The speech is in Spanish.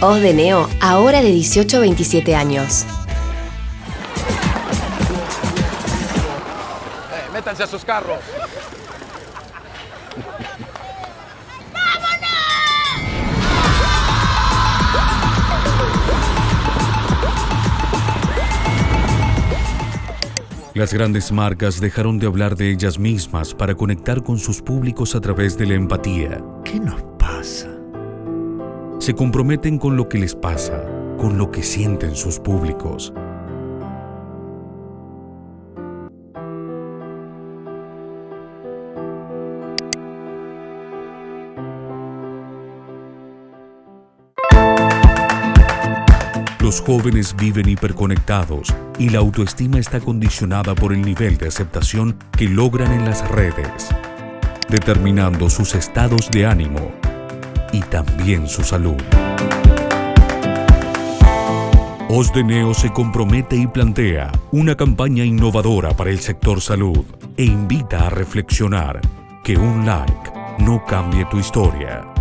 Os de Neo, ahora de 18 a 27 años. Eh, métanse a sus carros. Las grandes marcas dejaron de hablar de ellas mismas para conectar con sus públicos a través de la empatía. ¿Qué nos pasa? Se comprometen con lo que les pasa, con lo que sienten sus públicos. Los jóvenes viven hiperconectados y la autoestima está condicionada por el nivel de aceptación que logran en las redes, determinando sus estados de ánimo y también su salud. Os de Neo se compromete y plantea una campaña innovadora para el sector salud e invita a reflexionar que un like no cambie tu historia.